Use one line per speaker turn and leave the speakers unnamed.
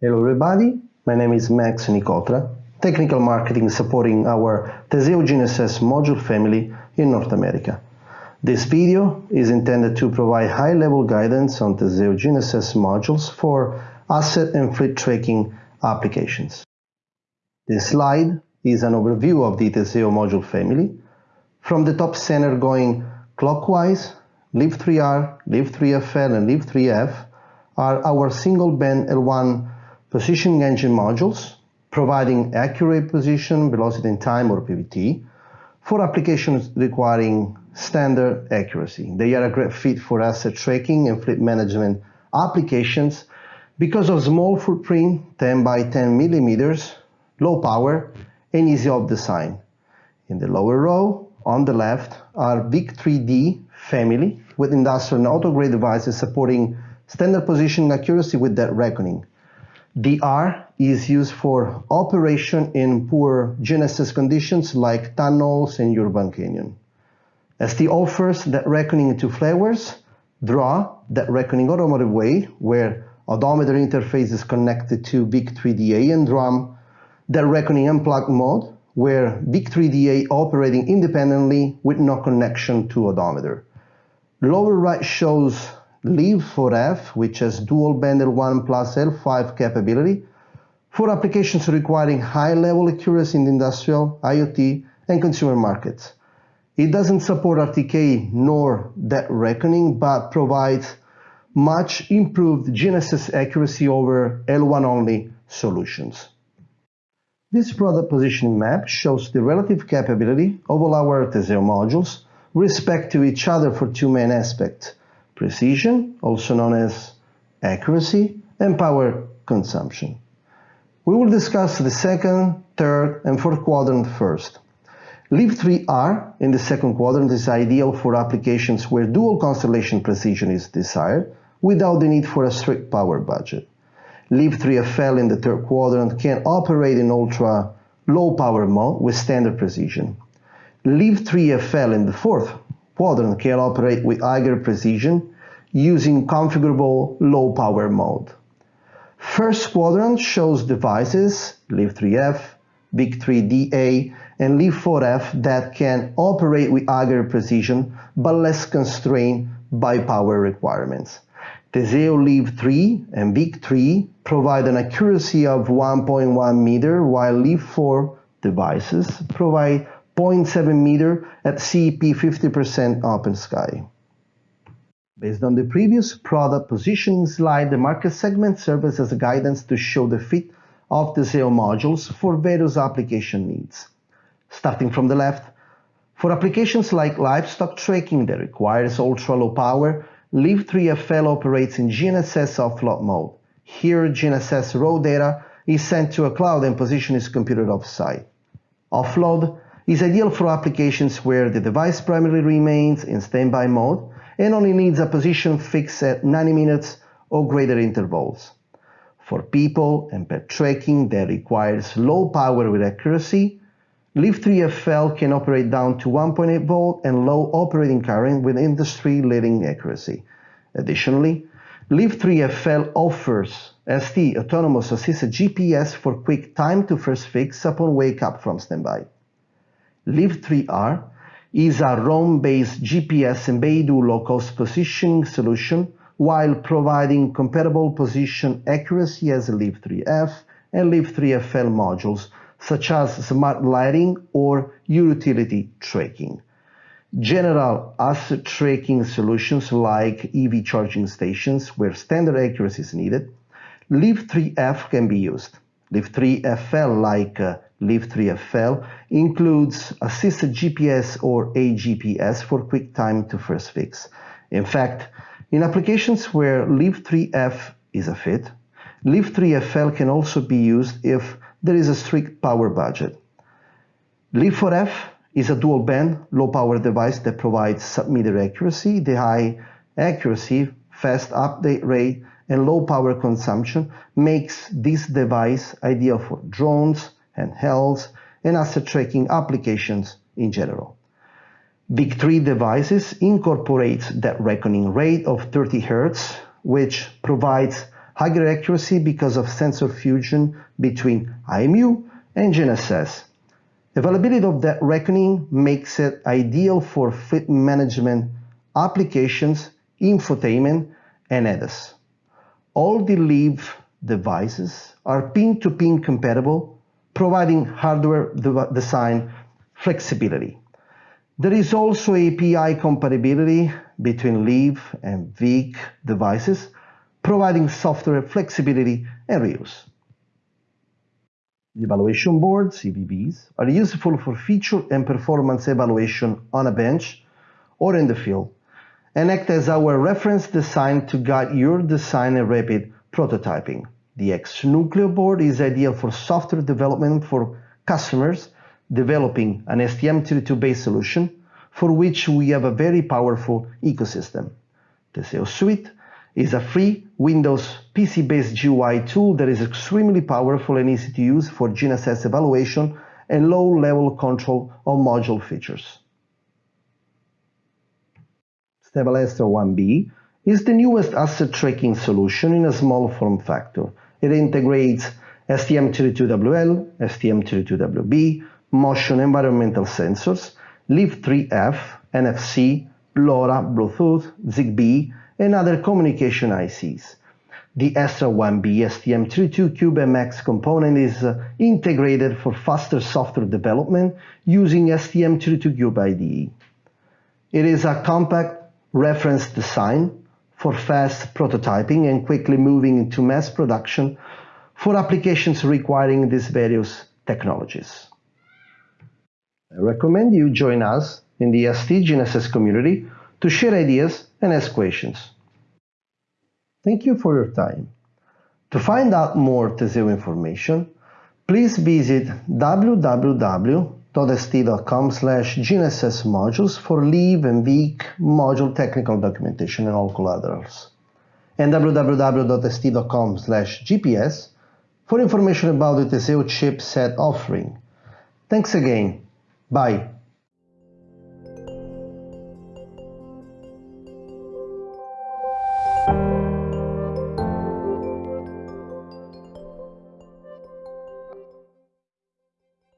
Hello everybody, my name is Max Nicotra, technical marketing supporting our Teseo GNSS module family in North America. This video is intended to provide high-level guidance on Teseo GNSS modules for asset and fleet tracking applications. This slide is an overview of the Teseo module family. From the top center going clockwise, LIV3R, LIV3FL and LIV3F are our single band L1 positioning engine modules providing accurate position, velocity and time or PVT for applications requiring standard accuracy. They are a great fit for asset tracking and fleet management applications because of small footprint, 10 by 10 millimeters, low power, and easy of design. In the lower row, on the left, are VIC3D family with industrial and auto-grade devices supporting standard positioning accuracy with dead reckoning. DR is used for operation in poor GNSS conditions like tunnels and urban canyon. ST offers dead reckoning to flavors, DRAW dead reckoning automotive way where odometer interface is connected to VIC3DA and DRUM, dead reckoning unplugged mode where VIC3DA operating independently with no connection to odometer. Lower right shows LIV4F, which has dual band L1 plus L5 capability for applications requiring high-level accuracy in the industrial, IoT, and consumer markets. It doesn't support RTK nor dead reckoning, but provides much improved GNSS accuracy over L1-only solutions. This product positioning map shows the relative capability of all our Teseo modules respect to each other for two main aspects, precision, also known as accuracy, and power consumption. We will discuss the second, third, and fourth quadrant first. LIV3R in the second quadrant is ideal for applications where dual constellation precision is desired without the need for a strict power budget. LIV3FL in the third quadrant can operate in ultra low power mode with standard precision. LIV3FL in the fourth quadrant can operate with higher precision using configurable low power mode. First quadrant shows devices LIV3F, VIC3DA, and LIV4F that can operate with higher precision but less constrained by power requirements. Teseo LIV3 and VIC3 provide an accuracy of 1.1 meter while LIV4 devices provide 0.7 meter at CEP 50% open sky. Based on the previous product positioning slide, the market segment serves as a guidance to show the fit of the Teseo modules for various application needs. Starting from the left, for applications like livestock tracking that requires ultra-low power, LIV3FL operates in GNSS offload mode. Here, GNSS raw data is sent to a cloud and position is computed off-site. Offload is ideal for applications where the device primarily remains in standby mode and only needs a position fixed at 90 minutes or greater intervals. For people and pet tracking that requires low power with accuracy, LIV3FL can operate down to 1.8 volt and low operating current with industry-leading accuracy. Additionally, LIV3FL offers ST autonomous assisted GPS for quick time to first fix upon wake up from standby. LIV3R is a ROM-based GPS and Beidou low-cost positioning solution while providing comparable position accuracy as LIV3F and LIV3FL modules such as smart lighting or utility tracking. General asset tracking solutions like EV charging stations where standard accuracy is needed, LIV3F can be used. LIV3FL like uh, LIV3FL includes assisted GPS or AGPS for quick time to first fix. In fact, in applications where LIV3F is a fit, LIV3FL can also be used if there is a strict power budget. LIV4F is a dual band low power device that provides sub-meter accuracy. The high accuracy, fast update rate, and low power consumption makes this device ideal for drones, handhelds, and asset tracking applications in general. VEEC3 devices incorporates dead reckoning rate of 30 Hz, which provides higher accuracy because of sensor fusion between IMU and GNSS. Availability of dead reckoning makes it ideal for fleet management applications, infotainment, and others. All the Leaf devices are pin-to-pin -pin compatible, providing hardware design flexibility. There is also API compatibility between Leaf and VEEC devices, providing software flexibility and reuse. The evaluation boards, EVBs, are useful for feature and performance evaluation on a bench or in the field, and act as our reference design to guide your design and rapid prototyping. The X-Nucleo board is ideal for software development for customers developing an STM32-based solution for which we have a very powerful ecosystem. The Teseo Suite is a free Windows PC-based GUI tool that is extremely powerful and easy to use for GNSS evaluation and low-level control of module features. Astra 1B is the newest asset tracking solution in a small form factor. It integrates STM32WL, STM32WB, motion environmental sensors, Leaf3F, NFC, LoRa, Bluetooth, ZigBee, and other communication ICs. The Astra 1B STM32 CubeMX component is uh, integrated for faster software development using STM32Cube IDE. It is a compact reference design for fast prototyping and quickly moving into mass production for applications requiring these various technologies. I recommend you join us in the ST community to share ideas and ask questions. Thank you for your time. To find out more Teseo information, please visit www.st.com slash GNSS modules for Leaf and VEEC module technical documentation and all collaterals, and www.st.com slash GPS for information about the Teseo chipset offering. Thanks again. Bye.